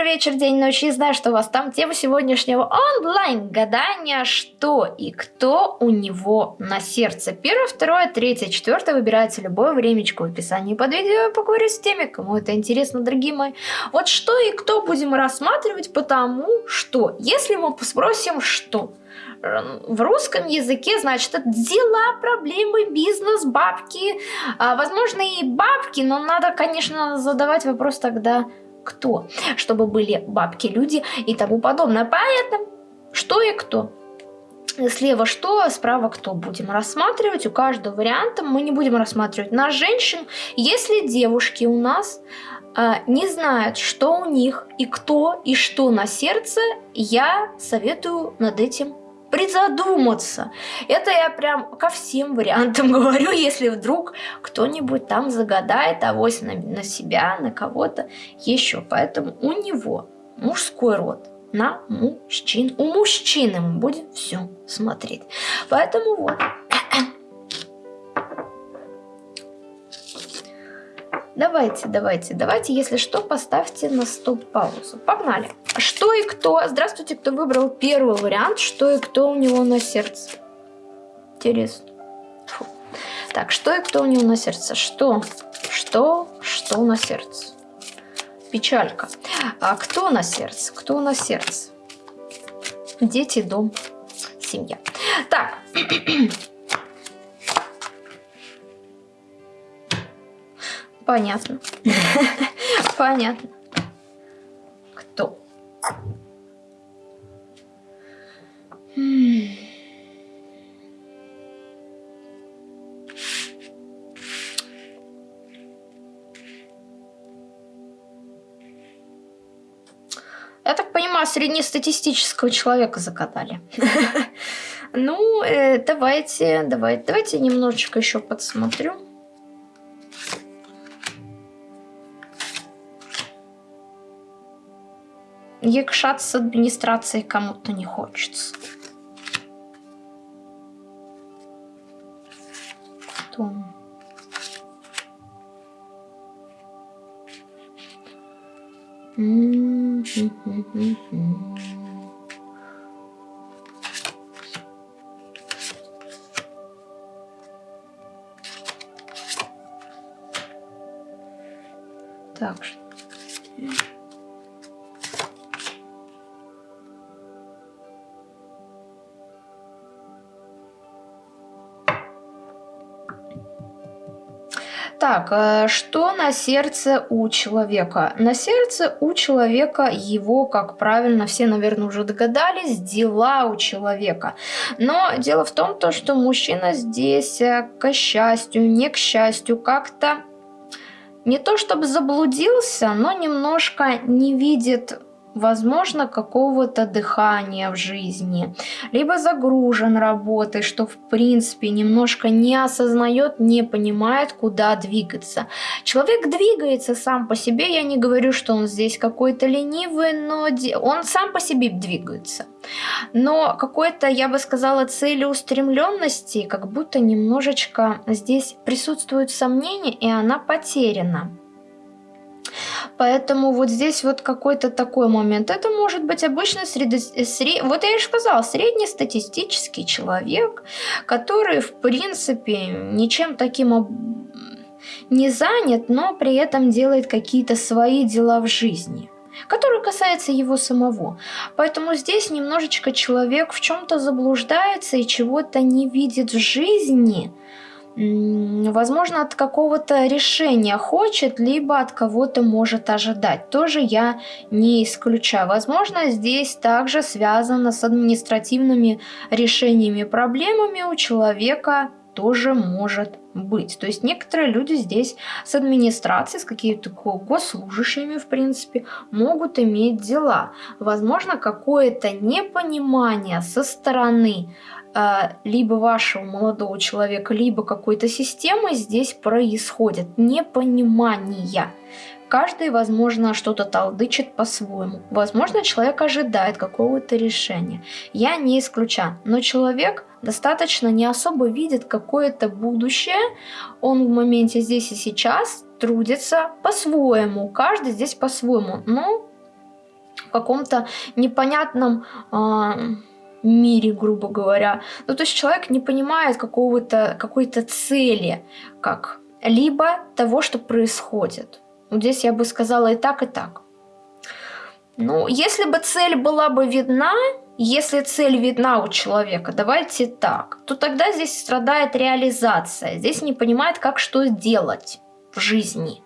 утро, вечер, день, ночь. И знаю, что у вас там тема сегодняшнего онлайн-гадания. Что и кто у него на сердце. Первое, второе, третье, четвертое. Выбирайте любое времечко в описании под видео. Я поговорю с теми, кому это интересно, дорогие мои. Вот что и кто будем рассматривать, потому что, если мы спросим, что в русском языке, значит, это дела, проблемы, бизнес, бабки. А, возможно, и бабки, но надо, конечно, задавать вопрос тогда, кто, чтобы были бабки, люди и тому подобное. Поэтому что и кто. Слева что, справа кто будем рассматривать. У каждого варианта мы не будем рассматривать на женщин. Если девушки у нас э, не знают, что у них и кто и что на сердце, я советую над этим призадуматься. Это я прям ко всем вариантам говорю, если вдруг кто-нибудь там загадает авось на, на себя, на кого-то еще. Поэтому у него мужской род на мужчин. У мужчины мы будем все смотреть. Поэтому вот. Давайте, давайте, давайте, если что, поставьте на стоп-паузу. Погнали. Что и кто? Здравствуйте, кто выбрал первый вариант. Что и кто у него на сердце? Интересно. Фу. Так, что и кто у него на сердце? Что? Что? Что на сердце? Печалька. А кто на сердце? Кто на сердце? Дети, дом, семья. Так. Понятно. Понятно. Среднестатистического человека закатали. Ну, э, давайте, давайте, давайте немножечко еще подсмотрю. якшаться с администрацией кому-то не хочется. Кто? Так, Так, э, что на сердце у человека? На сердце у человека его, как правильно все, наверное, уже догадались, дела у человека. Но дело в том, то, что мужчина здесь, э, к счастью, не к счастью, как-то не то чтобы заблудился, но немножко не видит возможно, какого-то дыхания в жизни, либо загружен работой, что в принципе немножко не осознает, не понимает, куда двигаться. Человек двигается сам по себе, я не говорю, что он здесь какой-то ленивый, но он сам по себе двигается. Но какой-то, я бы сказала, целеустремленности, как будто немножечко здесь присутствует сомнение, и она потеряна. Поэтому вот здесь вот какой-то такой момент. Это может быть обычно среди, сред... вот я и сказала, среднестатистический человек, который в принципе ничем таким не занят, но при этом делает какие-то свои дела в жизни который касается его самого. Поэтому здесь немножечко человек в чем-то заблуждается и чего-то не видит в жизни, возможно, от какого-то решения хочет, либо от кого-то может ожидать. Тоже я не исключаю. Возможно, здесь также связано с административными решениями, проблемами у человека тоже может быть. То есть некоторые люди здесь с администрацией, с какими-то госслужащими, в принципе, могут иметь дела. Возможно, какое-то непонимание со стороны либо вашего молодого человека, либо какой-то системы здесь происходит непонимание. Каждый, возможно, что-то толдычит по-своему. Возможно, человек ожидает какого-то решения. Я не исключаю. Но человек достаточно не особо видит какое-то будущее. Он в моменте здесь и сейчас трудится по-своему. Каждый здесь по-своему. Но в каком-то непонятном э, мире, грубо говоря. Ну, то есть человек не понимает какого-то, какой-то цели, как либо того, что происходит. Вот здесь я бы сказала и так, и так. Ну, если бы цель была бы видна, если цель видна у человека, давайте так, то тогда здесь страдает реализация. Здесь не понимает, как что делать в жизни,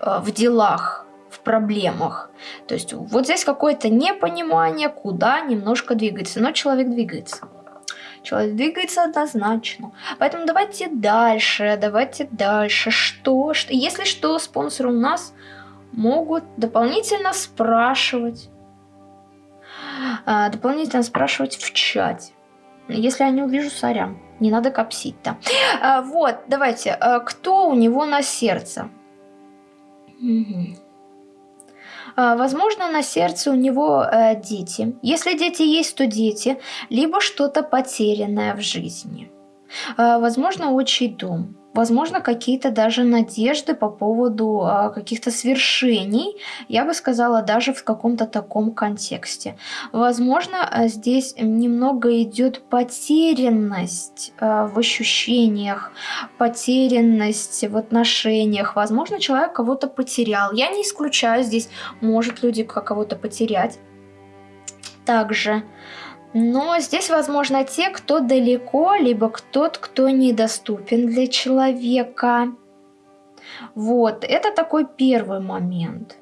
э, в делах, проблемах. То есть вот здесь какое-то непонимание, куда немножко двигается. Но человек двигается. Человек двигается однозначно. Поэтому давайте дальше, давайте дальше. Что? что? Если что, спонсоры у нас могут дополнительно спрашивать. А, дополнительно спрашивать в чате. Если я не увижу, сорян. Не надо копсить-то. А, вот, давайте. А, кто у него на сердце? Угу. Возможно, на сердце у него э, дети. Если дети есть, то дети. Либо что-то потерянное в жизни. Э, возможно, отчий дом возможно, какие-то даже надежды по поводу а, каких-то свершений, я бы сказала, даже в каком-то таком контексте. Возможно, а, здесь немного идет потерянность а, в ощущениях, потерянность в отношениях. Возможно, человек кого-то потерял. Я не исключаю здесь, может люди кого-то потерять. Также но здесь, возможно, те, кто далеко, либо тот, кто недоступен для человека. Вот, это такой первый момент.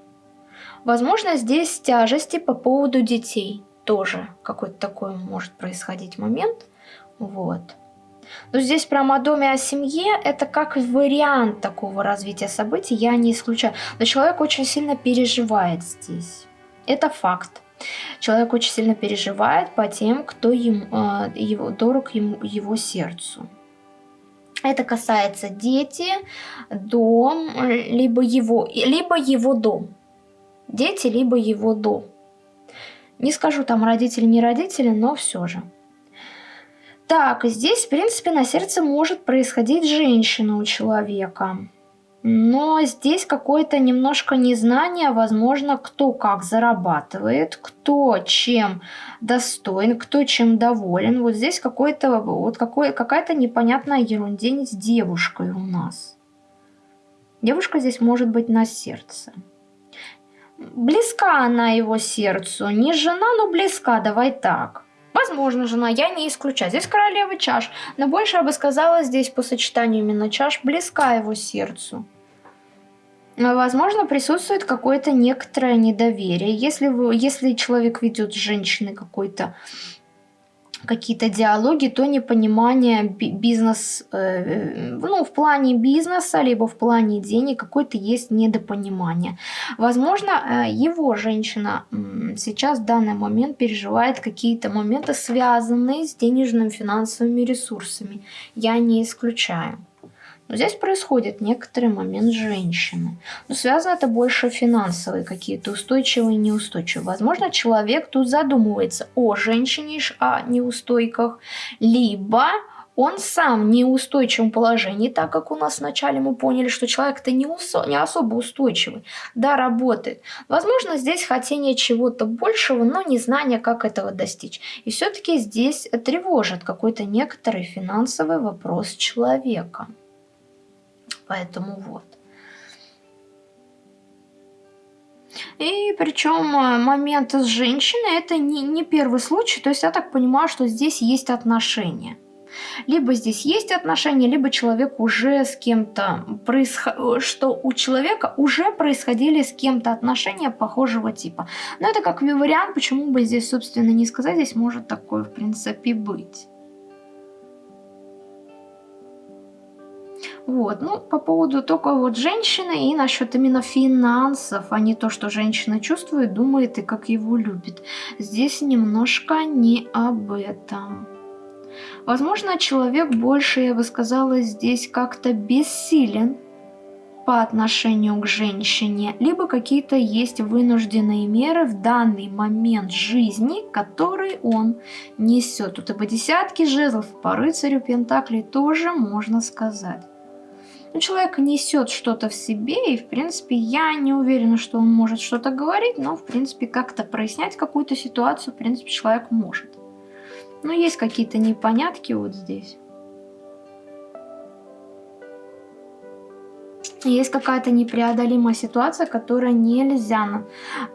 Возможно, здесь тяжести по поводу детей. Тоже какой-то такой может происходить момент. Вот. Но здесь прямо о доме, о семье, это как вариант такого развития событий, я не исключаю. Но человек очень сильно переживает здесь. Это факт. Человек очень сильно переживает по тем, кто ему, а, его, дорог ему, его сердцу. Это касается дети, дом, либо его, либо его дом. Дети, либо его дом. Не скажу там родители, не родители, но все же. Так, здесь, в принципе, на сердце может происходить женщина у человека. Но здесь какое-то немножко незнание, возможно, кто как зарабатывает, кто чем достоин, кто чем доволен. Вот здесь какой-то вот какой, какая-то непонятная ерундень с девушкой у нас. Девушка здесь может быть на сердце. Близка она его сердцу. Не жена, но близка, давай так. Возможно, жена, я не исключаю. Здесь королева чаш. Но больше я бы сказала, здесь по сочетанию именно чаш близка его сердцу. Возможно, присутствует какое-то некоторое недоверие. Если, вы, если человек ведет с какой-то какие-то диалоги, то непонимание бизнес, э, ну, в плане бизнеса, либо в плане денег, какое-то есть недопонимание. Возможно, э, его женщина сейчас в данный момент переживает какие-то моменты, связанные с денежными финансовыми ресурсами. Я не исключаю. Но здесь происходит некоторый момент женщины. Но связано это больше финансовые какие-то, устойчивые и неустойчивые. Возможно, человек тут задумывается о женщине, о неустойках, либо он сам в неустойчивом положении, так как у нас вначале мы поняли, что человек-то не, не особо устойчивый, да, работает. Возможно, здесь хотение чего-то большего, но не знание, как этого достичь. И все-таки здесь тревожит какой-то некоторый финансовый вопрос человека. Поэтому вот. И причем э, момент с женщиной это не, не первый случай, то есть я так понимаю, что здесь есть отношения. Либо здесь есть отношения, либо человек уже с кем-то, происход... что у человека уже происходили с кем-то отношения похожего типа. Но это как вариант, почему бы здесь, собственно, не сказать, здесь может такое, в принципе, быть. Вот, ну, по поводу только вот женщины и насчет именно финансов, а не то, что женщина чувствует, думает и как его любит. Здесь немножко не об этом. Возможно, человек больше, я бы сказала, здесь как-то бессилен по отношению к женщине, либо какие-то есть вынужденные меры в данный момент жизни, который он несет. Тут и по десятке жезлов, по рыцарю Пентаклей тоже можно сказать. Ну, человек несет что-то в себе, и, в принципе, я не уверена, что он может что-то говорить, но, в принципе, как-то прояснять какую-то ситуацию, в принципе, человек может. Но есть какие-то непонятки вот здесь. Есть какая-то непреодолимая ситуация, которая нельзя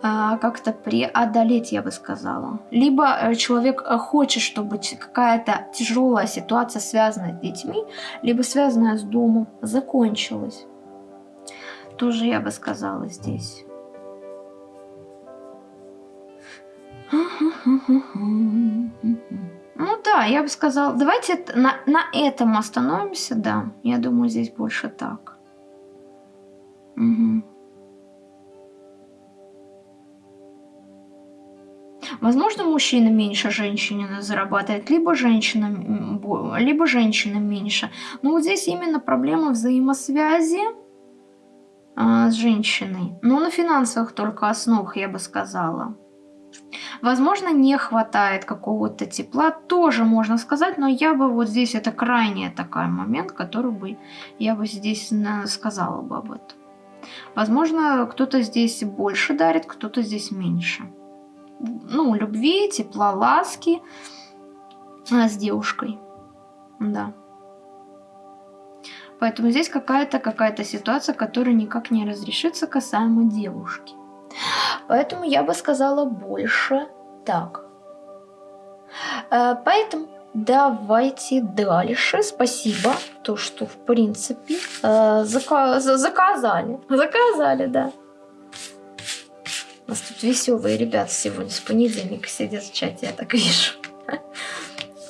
э, как-то преодолеть, я бы сказала. Либо э, человек э, хочет, чтобы какая-то тяжелая ситуация, связанная с детьми, либо связанная с домом, закончилась. Тоже я бы сказала здесь. Ну да, я бы сказала, давайте на, на этом остановимся, да. Я думаю, здесь больше так. Возможно, мужчина меньше женщины зарабатывает, либо женщина, либо женщина меньше. Но вот здесь именно проблема взаимосвязи а, с женщиной. Но на финансовых только основах, я бы сказала. Возможно, не хватает какого-то тепла, тоже можно сказать, но я бы вот здесь, это крайний такой момент, который бы, я бы здесь сказала бы об этом. Возможно, кто-то здесь больше дарит, кто-то здесь меньше. Ну, любви, тепла, ласки а, с девушкой. Да. Поэтому здесь какая-то какая-то ситуация, которая никак не разрешится касаемо девушки. Поэтому я бы сказала больше так. Э, поэтому Давайте дальше. Спасибо. То, что, в принципе, э, зака заказали. Заказали, да. У нас тут веселые ребята сегодня с понедельника сидят в чате, я так вижу.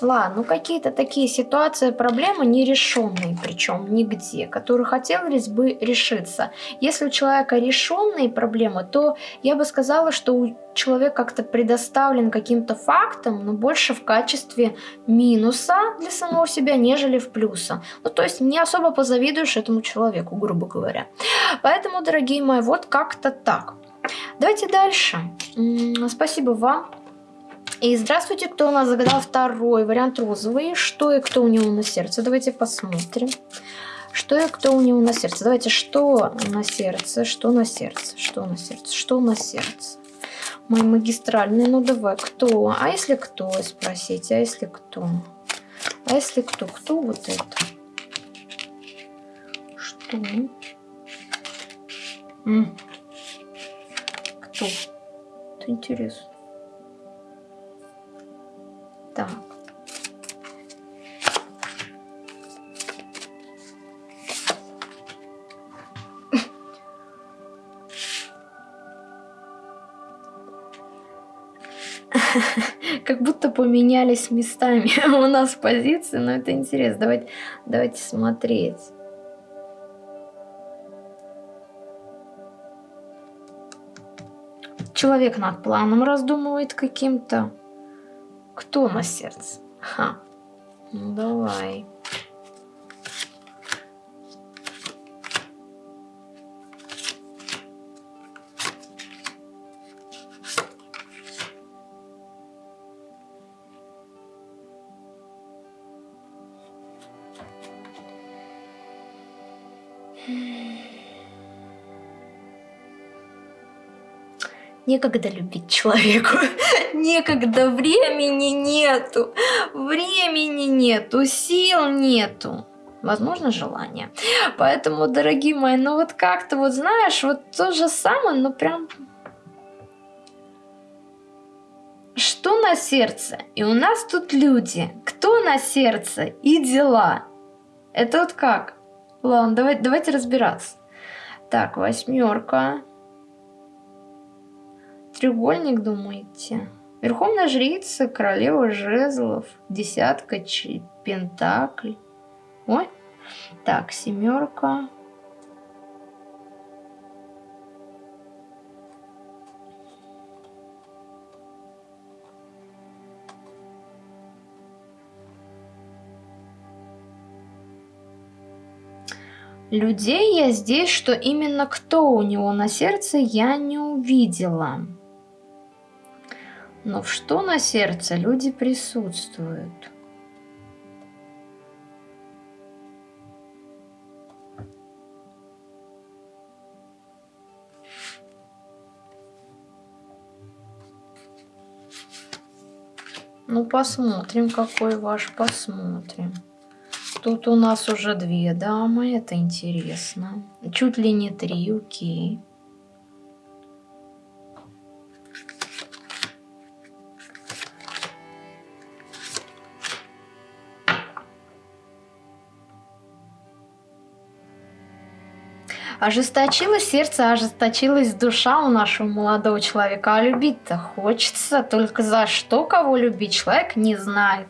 Ладно, ну какие-то такие ситуации, проблемы нерешенные, причем нигде, которые хотелось бы решиться. Если у человека решенные проблемы, то я бы сказала, что человек как-то предоставлен каким-то фактам, но больше в качестве минуса для самого себя, нежели в плюса. Ну, то есть не особо позавидуешь этому человеку, грубо говоря. Поэтому, дорогие мои, вот как-то так. Давайте дальше. Спасибо вам и здравствуйте, кто у нас загадал второй вариант розовый. Что и кто у него на сердце? Давайте посмотрим. Что и кто у него на сердце? Давайте, что на сердце, что на сердце, что на сердце, что на сердце. Мой магистральный, ну давай, кто? А если кто, спросите, а если кто? А если кто? Кто вот это? Что? Кто? Это интересно. Так. как будто поменялись местами у нас позиции, но это интересно. Давайте, давайте смотреть. Человек над планом раздумывает каким-то. Кто на сердце? Ха. Ну давай. Некогда любить человеку. Некогда. Времени нету. Времени нету. Сил нету. Возможно, желание. Поэтому, дорогие мои, ну вот как-то вот знаешь, вот то же самое, но прям... Что на сердце? И у нас тут люди. Кто на сердце? И дела. Это вот как? Ладно, давай, давайте разбираться. Так, восьмерка. Треугольник, думаете? Верховная жрица, королева жезлов, десятка, пентакль. Ой. Так, семерка. Людей я здесь, что именно кто у него на сердце, я не увидела. Но в что на сердце люди присутствуют? Ну, посмотрим, какой ваш, посмотрим. Тут у нас уже две дамы, это интересно. Чуть ли не три, окей. Okay. Ожесточилось сердце, ожесточилась душа у нашего молодого человека. А любить-то хочется, только за что кого любить человек не знает.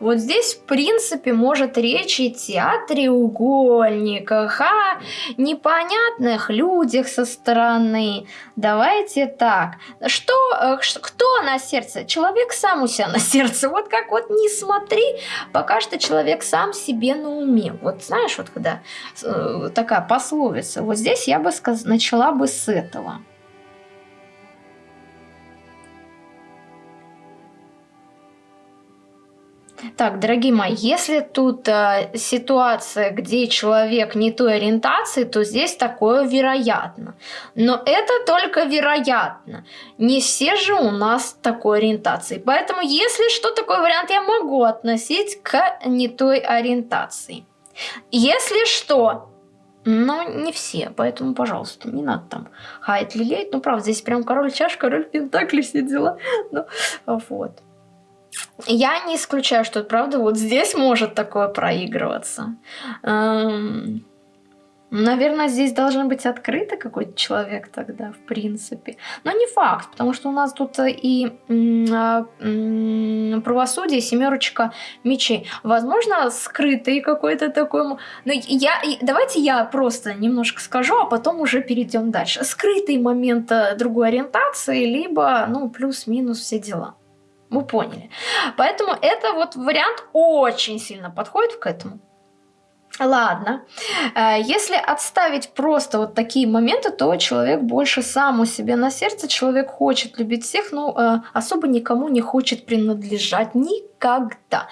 Вот здесь, в принципе, может речь идти о треугольниках, о непонятных людях со стороны. Давайте так. Что, э, кто на сердце? Человек сам у себя на сердце. Вот как вот не смотри, пока что человек сам себе на уме. Вот знаешь, вот когда э, такая пословица, вот здесь я бы сказ... начала бы с этого. Так, дорогие мои, если тут э, ситуация, где человек не той ориентации, то здесь такое вероятно. Но это только вероятно. Не все же у нас такой ориентации. Поэтому, если что, такой вариант я могу относить к не той ориентации. Если что, но не все, поэтому, пожалуйста, не надо там хаять, лелеять. Ну, правда, здесь прям король чаш, король пентакли, все дела. Ну, вот. Я не исключаю, что, правда, вот здесь может такое проигрываться. Эм... Наверное, здесь должен быть открытый какой-то человек тогда, в принципе. Но не факт, потому что у нас тут и а, правосудие, семерочка мечей. Возможно, скрытый какой-то такой... Но я, давайте я просто немножко скажу, а потом уже перейдем дальше. Скрытый момент э, другой ориентации, либо, ну, плюс-минус все дела. Вы поняли. Поэтому это вот вариант очень сильно подходит к этому. Ладно, э, если отставить просто вот такие моменты, то человек больше сам у себя на сердце, человек хочет любить всех, но э, особо никому не хочет принадлежать. Никогда,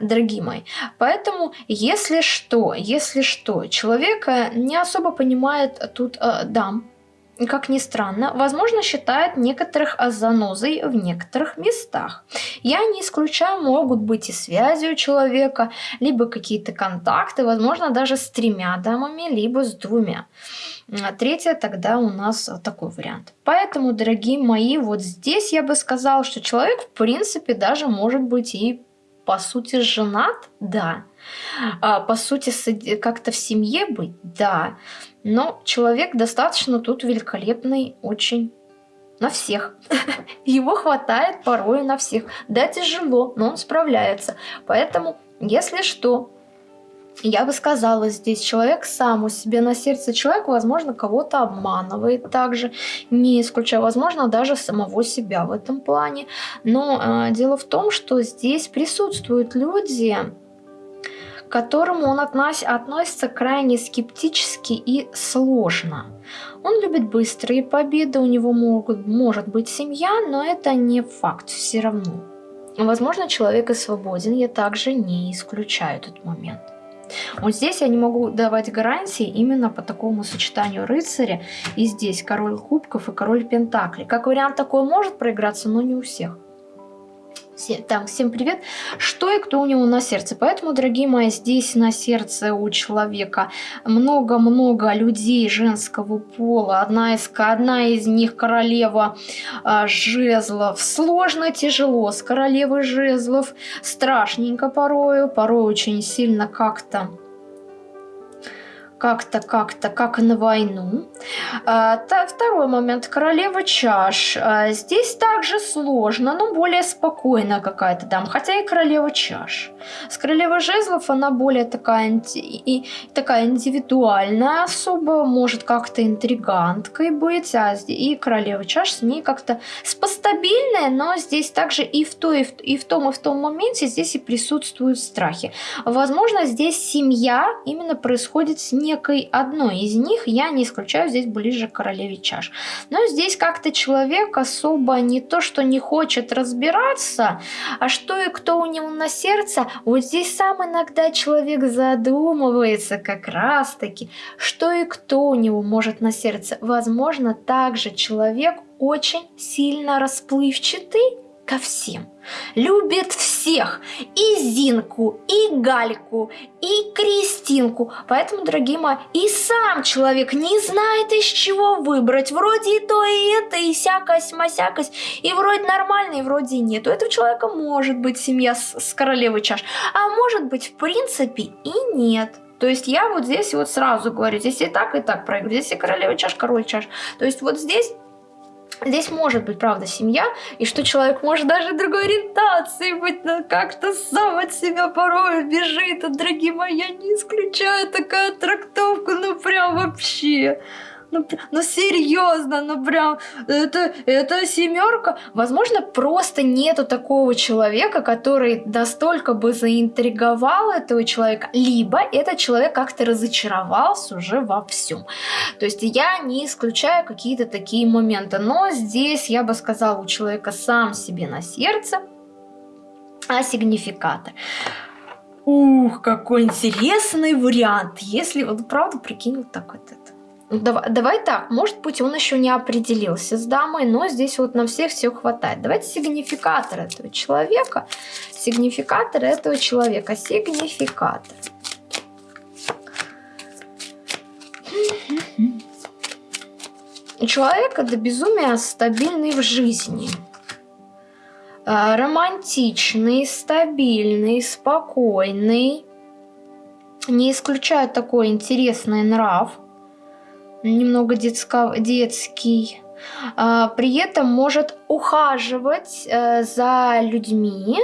дорогие мои. Поэтому, если что, если что, человек не особо понимает тут э, дам, как ни странно, возможно, считает некоторых занозой в некоторых местах. Я не исключаю, могут быть и связи у человека, либо какие-то контакты, возможно, даже с тремя дамами, либо с двумя. А третье тогда у нас такой вариант. Поэтому, дорогие мои, вот здесь я бы сказала, что человек, в принципе, даже может быть и по сути женат, да. А, по сути, как-то в семье быть, да. Но человек достаточно тут великолепный, очень на всех. Его хватает порой на всех. Да, тяжело, но он справляется. Поэтому, если что, я бы сказала, здесь человек сам у себя на сердце. Человек, возможно, кого-то обманывает также, не исключая, возможно, даже самого себя в этом плане. Но э, дело в том, что здесь присутствуют люди, которому он относ относится крайне скептически и сложно. Он любит быстрые победы, у него могут, может быть семья, но это не факт все равно. Возможно, человек и свободен, я также не исключаю этот момент. Вот здесь я не могу давать гарантии именно по такому сочетанию рыцаря. И здесь король кубков и король пентаклей. Как вариант такой может проиграться, но не у всех. Так, всем привет. Что и кто у него на сердце? Поэтому, дорогие мои, здесь на сердце у человека много-много людей женского пола. Одна из, одна из них королева а, жезлов. Сложно, тяжело с королевой жезлов. Страшненько порою, порой очень сильно как-то как-то, как-то, как на войну. А, второй момент. Королева чаш. А, здесь также сложно, но более спокойная какая-то дама. Хотя и королева чаш. С королевой жезлов она более такая, и, такая индивидуальная особо, может как-то интриганткой быть. А и королева чаш с ней как-то спостабильная, но здесь также и в, то, и, в, и в том, и в том моменте здесь и присутствуют страхи. Возможно, здесь семья именно происходит с ней некой одной из них, я не исключаю здесь ближе к королеве чаш. Но здесь как-то человек особо не то, что не хочет разбираться, а что и кто у него на сердце, вот здесь сам иногда человек задумывается как раз таки, что и кто у него может на сердце. Возможно, также человек очень сильно расплывчатый, ко всем, любит всех, и Зинку, и Гальку, и Кристинку. Поэтому, дорогие мои, и сам человек не знает, из чего выбрать. Вроде и то, и это, и сякость, масякость, и вроде нормально, и вроде и нет. У этого человека может быть семья с, с королевой чаш, а может быть, в принципе, и нет. То есть я вот здесь вот сразу говорю, здесь и так, и так проигрываю, здесь и королева чаш, король чаш. То есть вот здесь Здесь может быть, правда, семья, и что человек может даже другой ориентации быть, но как-то сам от себя порой бежит. А, дорогие мои, я не исключаю такая трактовка, ну прям вообще ну, ну серьезно, ну прям, это, это семерка. Возможно, просто нету такого человека, который настолько бы заинтриговал этого человека, либо этот человек как-то разочаровался уже во всем. То есть я не исключаю какие-то такие моменты, но здесь я бы сказала, у человека сам себе на сердце, а сигнификатор. Ух, какой интересный вариант, если вот правда прикинь вот так вот это. Давай, давай так, может быть, он еще не определился с дамой, но здесь вот на всех все хватает. Давайте сигнификатор этого человека. Сигнификатор этого человека. Сигнификатор. Человек до безумия стабильный в жизни. А, романтичный, стабильный, спокойный. Не исключает такой интересный нрав немного детско, детский. А, при этом может ухаживать э, за людьми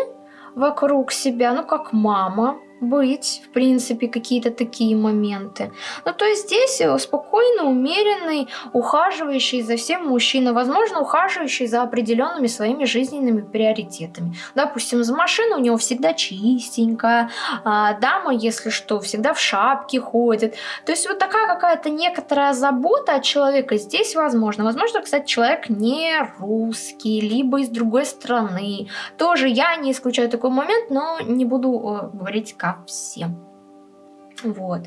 вокруг себя, ну как мама, быть, в принципе, какие-то такие моменты. Ну, то есть здесь э, спокойно, умеренный, ухаживающий за всем мужчина, возможно, ухаживающий за определенными своими жизненными приоритетами. Допустим, за машину у него всегда чистенькая, а дама, если что, всегда в шапке ходит. То есть вот такая какая-то некоторая забота от человека здесь возможно. Возможно, кстати, человек не русский, либо из другой страны. Тоже я не исключаю такой момент, но не буду э, говорить как всем. Вот.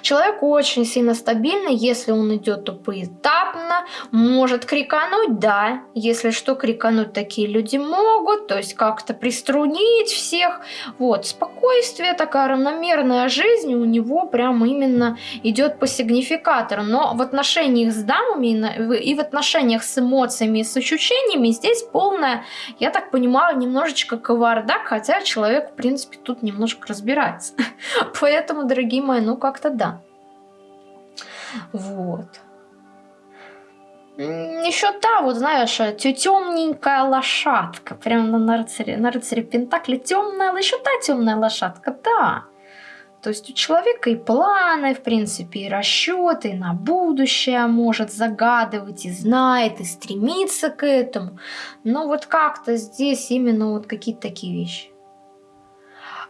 Человек очень сильно стабильный, если он идет то поэтапно, может крикануть, да, если что, крикануть такие люди могут, то есть как-то приструнить всех. Вот, спокойствие, такая равномерная жизнь у него прям именно идет по сигнификатору. Но в отношениях с дамами и в отношениях с эмоциями и с ощущениями здесь полная, я так понимаю, немножечко кавардак, хотя человек, в принципе, тут немножко разбирается. Поэтому, дорогие любимая, ну как-то да. Вот. Еще та, вот знаешь, темненькая лошадка. Прямо на рыцаре, на рыцаре Пентакли темная, еще та темная лошадка, да. То есть у человека и планы, в принципе, и расчеты, и на будущее может загадывать, и знает, и стремится к этому. Но вот как-то здесь именно вот какие-то такие вещи.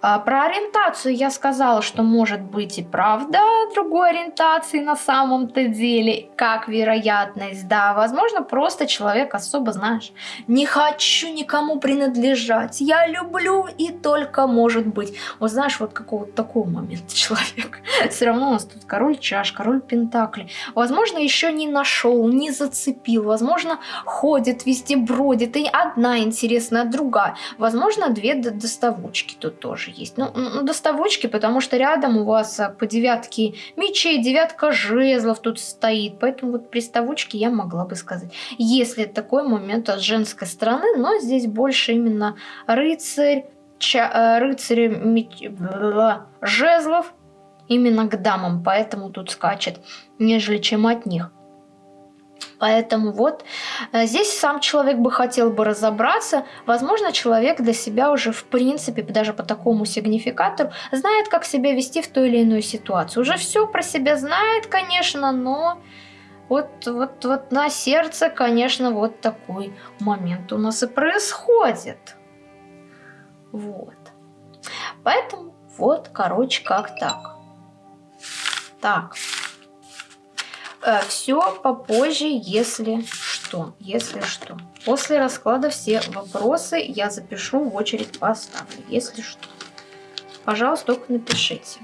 А, про ориентацию я сказала, что может быть и правда другой ориентации на самом-то деле, как вероятность, да, возможно, просто человек особо, знаешь, не хочу никому принадлежать, я люблю и только может быть. Вот знаешь, вот какого-то такого момента человек. Все равно у нас тут король чаш, король пентакли. Возможно, еще не нашел, не зацепил, возможно, ходит, везде бродит, и одна интересная, другая. Возможно, две доставочки тут тоже есть. Ну, ну, доставочки, потому что рядом у вас а, по девятке мечей, девятка жезлов тут стоит. Поэтому вот приставочки я могла бы сказать. Если такой момент от женской стороны, но здесь больше именно рыцарь, ча, э, рыцарь меч, жезлов именно к дамам, поэтому тут скачет, нежели чем от них. Поэтому вот э, здесь сам человек бы хотел бы разобраться. Возможно, человек для себя уже в принципе, даже по такому сигнификатору, знает, как себя вести в той или иной ситуации. Уже все про себя знает, конечно, но вот, вот, вот на сердце, конечно, вот такой момент у нас и происходит. Вот. Поэтому вот, короче, как так. Так. Э, все попозже, если что. Если что. После расклада все вопросы я запишу, в очередь поставлю. Если что. Пожалуйста, только напишите.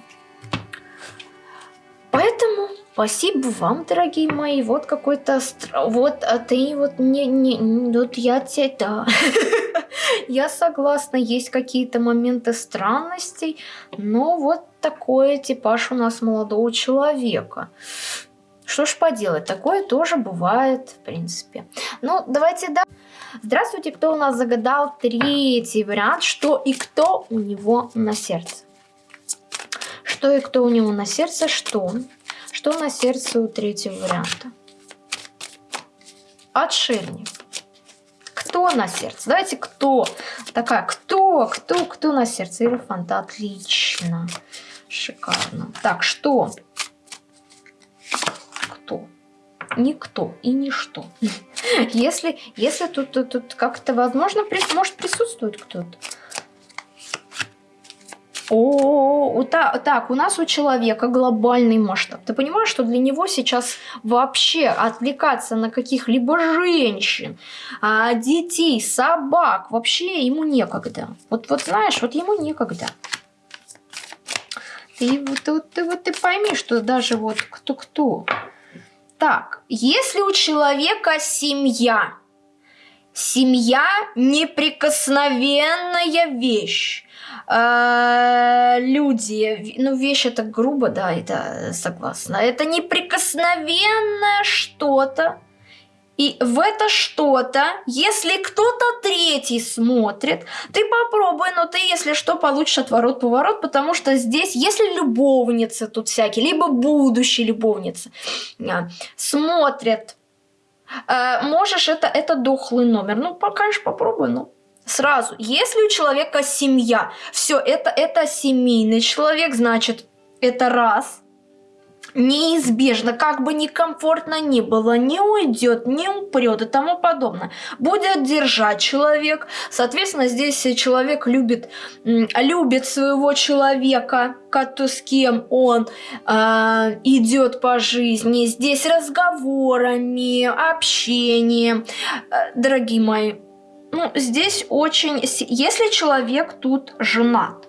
Поэтому спасибо вам, дорогие мои. Вот какой-то... Вот, а ты вот не... не вот я тебе... Да. Я согласна, есть какие-то моменты странностей, но вот такой типаж у нас молодого человека. Что ж поделать, такое тоже бывает, в принципе. Ну, давайте да. Здравствуйте, кто у нас загадал третий вариант, что и кто у него на сердце. Что и кто у него на сердце, что? Что на сердце у третьего варианта? Отшельник. Кто на сердце? Давайте кто? Такая, кто, кто, кто на сердце? Иерофанта, отлично. Шикарно. Так, что? Кто? Никто и ничто. Если, если тут, тут, тут как-то возможно, может присутствует кто-то. О, так, так, у нас у человека глобальный масштаб. Ты понимаешь, что для него сейчас вообще отвлекаться на каких-либо женщин, а, детей, собак, вообще ему некогда. Вот, вот знаешь, вот ему некогда. Ты, ты, ты, вот ты пойми, что даже вот кто-кто. Так, если у человека семья, семья неприкосновенная вещь, э, люди, ну вещь это грубо, да, это согласна, это неприкосновенное что-то, и в это что-то, если кто-то третий смотрит, ты попробуй, но ты, если что, получишь отворот-поворот, потому что здесь, если любовницы тут всякие, либо будущие любовницы, а, смотрят, э, можешь, это, это дохлый номер. Ну, конечно, попробуй, ну, сразу. Если у человека семья, все, это, это семейный человек, значит, это раз – неизбежно, как бы некомфортно ни было, не уйдет, не упрет и тому подобное. Будет держать человек. Соответственно, здесь человек любит, любит своего человека, с кем он э, идет по жизни. Здесь разговорами, общением. Э, дорогие мои, ну, здесь очень... Если человек тут женат,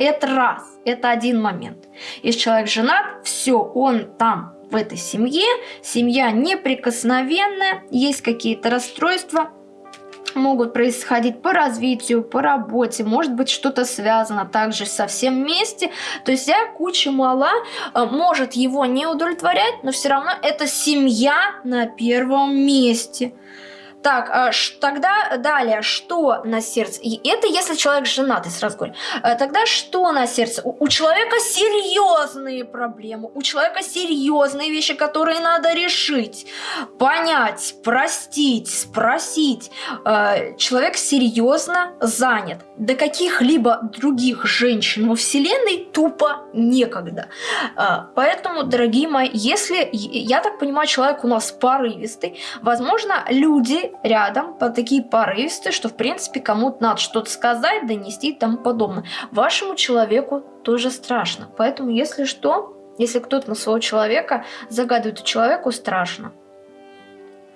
это раз, это один момент. Если человек женат, все, он там, в этой семье, семья неприкосновенная, есть какие-то расстройства, могут происходить по развитию, по работе, может быть что-то связано также со всем вместе. То есть я куча мала э, может его не удовлетворять, но все равно это семья на первом месте. Так, а тогда далее, что на сердце? И это если человек женатый, сразу говорю. Э, тогда что на сердце? У, у человека серьезные проблемы, у человека серьезные вещи, которые надо решить, понять, простить, спросить. Э, человек серьезно занят. До каких-либо других женщин во Вселенной тупо некогда. Э, поэтому, дорогие мои, если, я так понимаю, человек у нас порывистый, возможно, люди рядом, по такие порывистые, что в принципе кому-то надо что-то сказать, донести и тому подобное. Вашему человеку тоже страшно. Поэтому если что, если кто-то на своего человека загадывает, человеку страшно.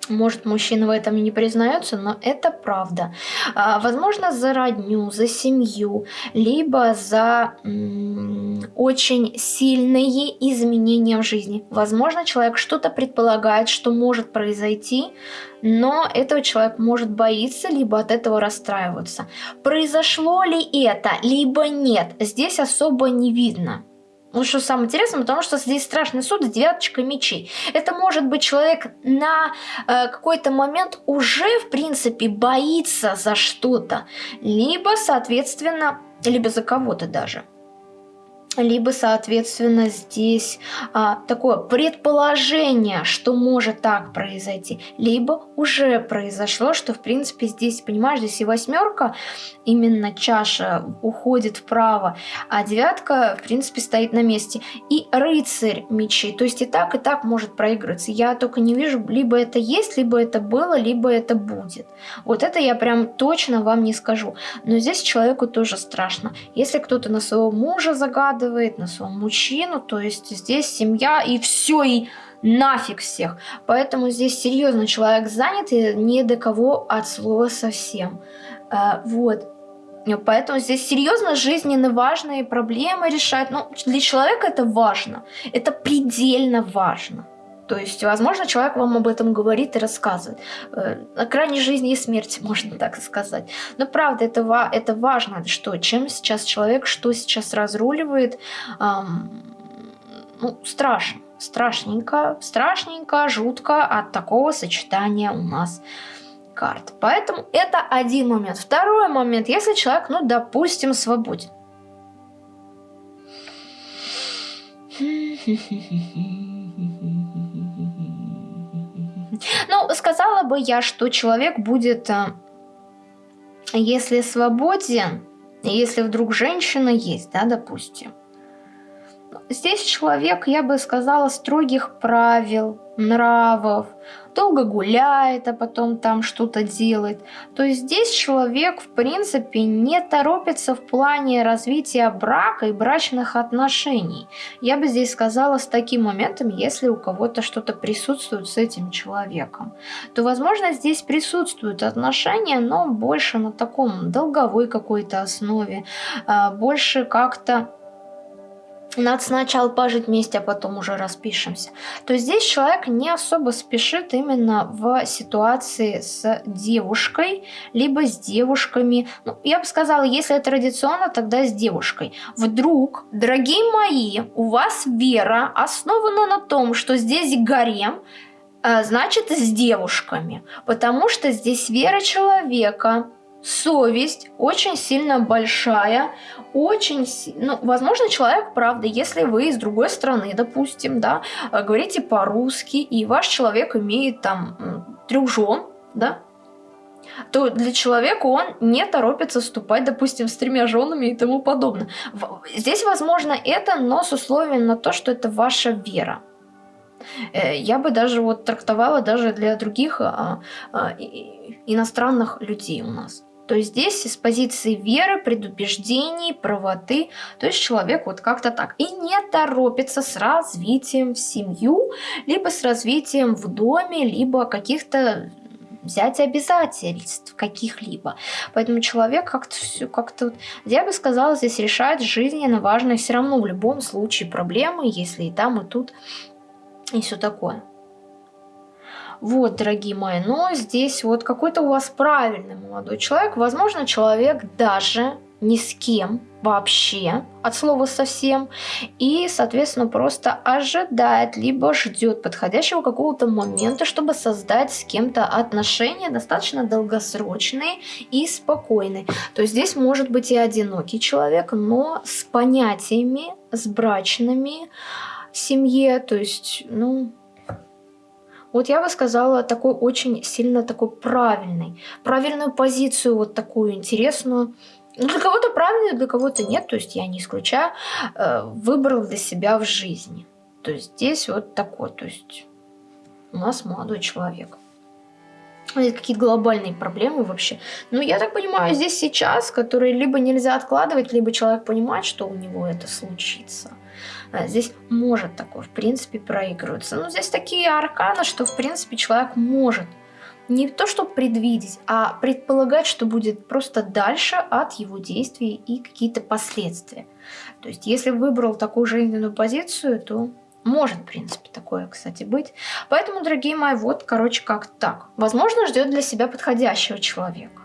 Может, мужчина в этом и не признается, но это правда. А, возможно, за родню, за семью, либо за очень сильные изменения в жизни. Возможно, человек что-то предполагает, что может произойти, но этого человек может боиться, либо от этого расстраиваться. Произошло ли это, либо нет, здесь особо не видно. Ну, что самое интересное, потому что здесь страшный суд с девяточкой мечей. Это может быть человек на э, какой-то момент уже, в принципе, боится за что-то. Либо, соответственно, либо за кого-то даже либо, соответственно, здесь а, такое предположение, что может так произойти, либо уже произошло, что, в принципе, здесь, понимаешь, здесь и восьмерка, именно чаша уходит вправо, а девятка, в принципе, стоит на месте. И рыцарь мечей, то есть и так, и так может проигрываться. Я только не вижу, либо это есть, либо это было, либо это будет. Вот это я прям точно вам не скажу. Но здесь человеку тоже страшно. Если кто-то на своего мужа загадывает, накладывает на своего мужчину, то есть здесь семья и все, и нафиг всех. Поэтому здесь серьезно человек занят и не до кого от слова совсем. А, вот. Поэтому здесь серьезно жизненно важные проблемы решать. Ну, для человека это важно. Это предельно важно. То есть, возможно, человек вам об этом говорит и рассказывает. Э, на крайней жизни и смерти, можно так сказать. Но правда, это, это важно, что чем сейчас человек, что сейчас разруливает, эм, ну, страшно. Страшненько, страшненько, жутко от такого сочетания у нас карт. Поэтому это один момент. Второй момент, если человек, ну, допустим, свободен. Ну, сказала бы я, что человек будет, э, если свободен, если вдруг женщина есть, да, допустим. Здесь человек, я бы сказала, строгих правил, нравов, долго гуляет, а потом там что-то делает. То здесь человек, в принципе, не торопится в плане развития брака и брачных отношений. Я бы здесь сказала с таким моментом, если у кого-то что-то присутствует с этим человеком, то, возможно, здесь присутствуют отношения, но больше на таком долговой какой-то основе, а, больше как-то надо сначала пожить вместе, а потом уже распишемся. То здесь человек не особо спешит именно в ситуации с девушкой, либо с девушками. Ну, я бы сказала, если это традиционно, тогда с девушкой. Вдруг, дорогие мои, у вас вера основана на том, что здесь гарем, э, значит с девушками. Потому что здесь вера человека совесть очень сильно большая, очень, ну, возможно, человек, правда, если вы из другой страны, допустим, да, э, говорите по-русски, и ваш человек имеет там трех да, то для человека он не торопится вступать, допустим, с тремя женами и тому подобное. Здесь, возможно, это, но с условием на то, что это ваша вера. Э, я бы даже вот трактовала даже для других а, а, иностранных людей у нас. То здесь из позиции веры, предубеждений, правоты, то есть человек вот как-то так. И не торопится с развитием в семью, либо с развитием в доме, либо каких-то взять обязательств каких-либо. Поэтому человек как-то все как-то, я бы сказала, здесь решает жизненно важные все равно в любом случае проблемы, если и там, и тут, и все такое. Вот, дорогие мои, но здесь вот какой-то у вас правильный молодой человек. Возможно, человек даже ни с кем вообще, от слова совсем, и, соответственно, просто ожидает, либо ждет подходящего какого-то момента, чтобы создать с кем-то отношения достаточно долгосрочные и спокойные. То есть здесь может быть и одинокий человек, но с понятиями, с брачными семье, то есть, ну, вот я бы сказала такой очень сильно такой правильный, правильную позицию вот такую интересную. Ну, для кого-то правильную, для кого-то нет, то есть я не исключаю, э, выбрал для себя в жизни. То есть здесь вот такой, то есть у нас молодой человек. Какие глобальные проблемы вообще. Ну, я так понимаю, здесь сейчас, которые либо нельзя откладывать, либо человек понимает, что у него это случится. А, здесь может такое, в принципе, проигрываться. Но здесь такие арканы, что, в принципе, человек может не то, что предвидеть, а предполагать, что будет просто дальше от его действий и какие-то последствия. То есть, если выбрал такую жизненную позицию, то может, в принципе, такое, кстати, быть. Поэтому, дорогие мои, вот, короче, как так. Возможно, ждет для себя подходящего человека.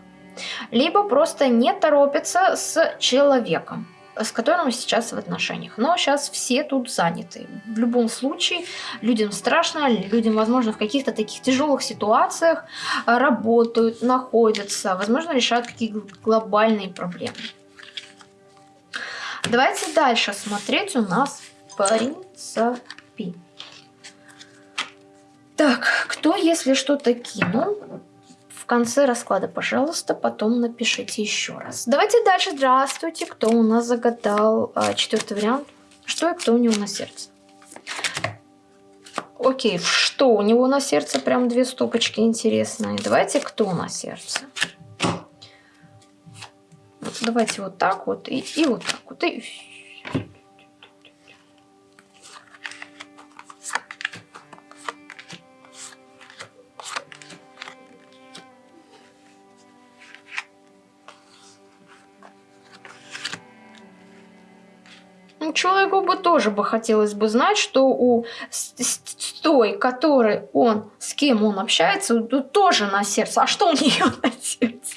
Либо просто не торопится с человеком с которым сейчас в отношениях. Но сейчас все тут заняты. В любом случае, людям страшно, людям, возможно, в каких-то таких тяжелых ситуациях а, работают, находятся, возможно, решают какие-то глобальные проблемы. Давайте дальше смотреть у нас принципи. Так, кто, если что-то кинул, конце расклада, пожалуйста, потом напишите еще раз. Давайте дальше. Здравствуйте. Кто у нас загадал а, четвертый вариант? Что и кто у него на сердце? Окей, что у него на сердце? Прям две стопочки интересные. Давайте, кто на сердце? Давайте вот так вот и, и вот так вот. И человеку бы тоже бы хотелось бы знать, что у той, который он, с кем он общается, тоже на сердце. А что у нее на сердце?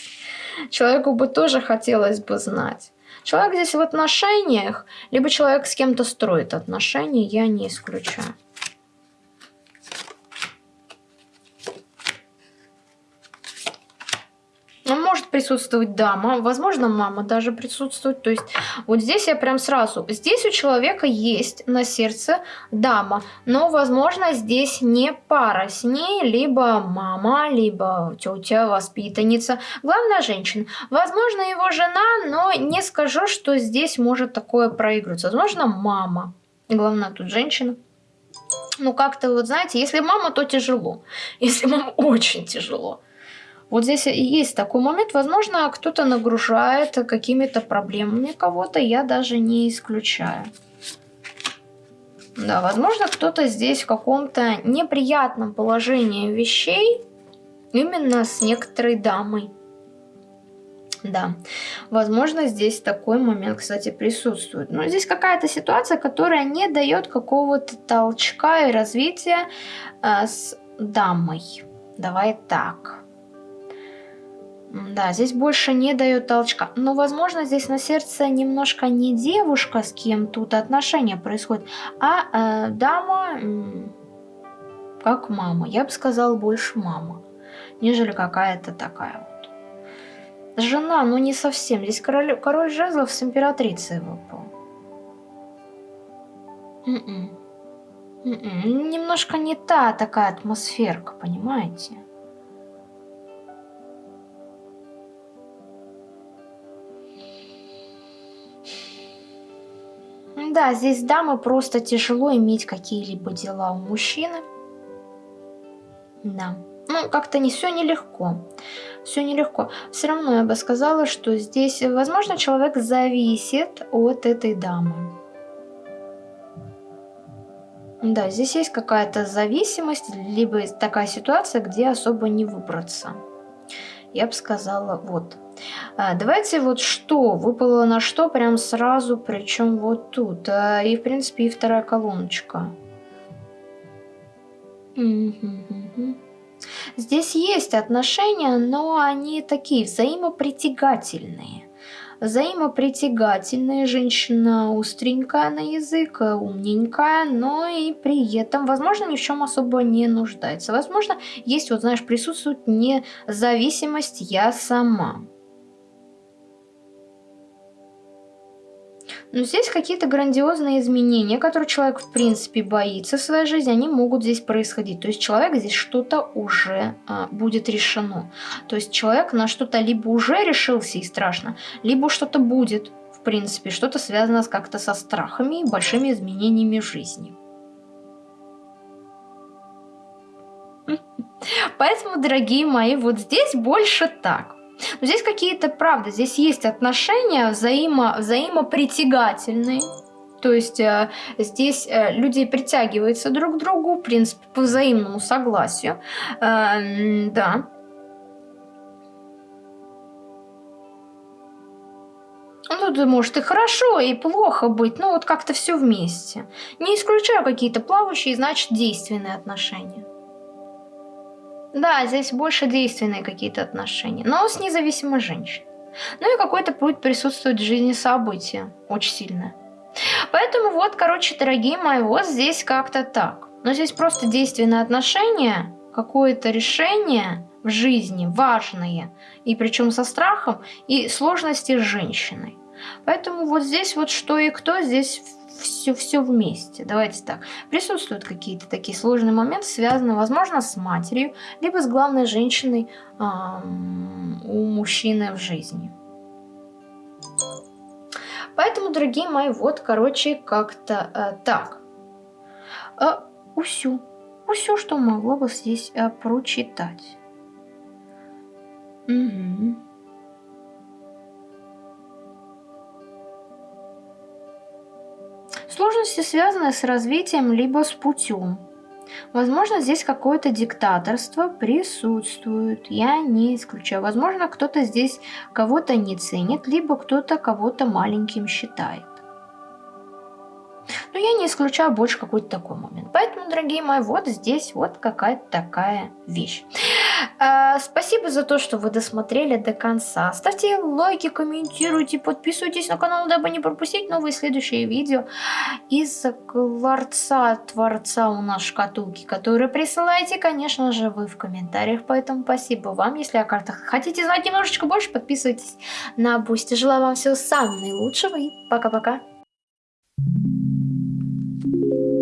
Человеку бы тоже хотелось бы знать. Человек здесь в отношениях, либо человек с кем-то строит отношения, я не исключаю. Присутствовать дама, возможно, мама даже присутствует. То есть вот здесь я прям сразу... Здесь у человека есть на сердце дама, но, возможно, здесь не пара с ней, либо мама, либо тетя, воспитанница. Главная женщина. Возможно, его жена, но не скажу, что здесь может такое проигрываться. Возможно, мама. Главное тут женщина. Ну, как-то вот, знаете, если мама, то тяжело. Если мама, очень тяжело. Вот здесь и есть такой момент. Возможно, кто-то нагружает какими-то проблемами кого-то, я даже не исключаю. Да, возможно, кто-то здесь в каком-то неприятном положении вещей, именно с некоторой дамой. Да, возможно, здесь такой момент, кстати, присутствует. Но здесь какая-то ситуация, которая не дает какого-то толчка и развития э, с дамой. Давай так. Да, здесь больше не дает толчка. Но, возможно, здесь на сердце немножко не девушка, с кем тут отношения происходят, а э, дама, как мама. Я бы сказала, больше мама, нежели какая-то такая вот. Жена, ну не совсем. Здесь король, король жезлов с императрицей выпал. М -м. М Немножко не та такая атмосферка, понимаете? Да, здесь дамы просто тяжело иметь какие-либо дела у мужчины. Да. Ну, как-то не все нелегко. Все нелегко. Все равно я бы сказала, что здесь, возможно, человек зависит от этой дамы. Да, здесь есть какая-то зависимость, либо такая ситуация, где особо не выбраться. Я бы сказала, вот. А, давайте вот что, выпало на что прям сразу, причем вот тут. А, и, в принципе, и вторая колоночка. Здесь есть отношения, но они такие взаимопритягательные взаимопритягательная, женщина остренькая на язык, умненькая, но и при этом, возможно, ни в чем особо не нуждается. Возможно, есть, вот знаешь, присутствует независимость «я сама». Но здесь какие-то грандиозные изменения, которые человек в принципе боится в своей жизни, они могут здесь происходить. То есть человек здесь что-то уже а, будет решено. То есть человек на что-то либо уже решился и страшно, либо что-то будет, в принципе, что-то связано как-то со страхами и большими изменениями жизни. Поэтому, дорогие мои, вот здесь больше так. Но здесь какие-то, правда, здесь есть отношения взаимо, взаимопритягательные. То есть э, здесь э, люди притягиваются друг к другу, в принципе, по взаимному согласию. Э, да. Ну, тут может и хорошо, и плохо быть, но вот как-то все вместе. Не исключаю какие-то плавающие, значит, действенные отношения. Да, здесь больше действенные какие-то отношения, но с независимой женщиной. Ну и какой-то будет присутствовать в жизни события, очень сильное. Поэтому вот, короче, дорогие мои, вот здесь как-то так. Но здесь просто действенные отношения, какое-то решение в жизни важное, и причем со страхом, и сложности с женщиной. Поэтому вот здесь вот что и кто, здесь все, все вместе. Давайте так. Присутствуют какие-то такие сложные моменты, связанные, возможно, с матерью, либо с главной женщиной у мужчины в жизни. Поэтому, дорогие мои, вот, короче, как-то э, так. Э, усю. Усю, что могло бы здесь э, прочитать. Угу. Сложности связаны с развитием либо с путем. Возможно, здесь какое-то диктаторство присутствует, я не исключаю. Возможно, кто-то здесь кого-то не ценит, либо кто-то кого-то маленьким считает. Но я не исключаю больше какой-то такой момент. Поэтому, дорогие мои, вот здесь вот какая-то такая вещь. А, спасибо за то, что вы досмотрели до конца. Ставьте лайки, комментируйте, подписывайтесь на канал, дабы не пропустить новые следующие видео из ларца Творца у нас шкатулки, которые присылаете, конечно же, вы в комментариях. Поэтому спасибо вам. Если о картах хотите знать немножечко больше, подписывайтесь на Boosty. Желаю вам всего самого наилучшего и пока-пока. Thank you.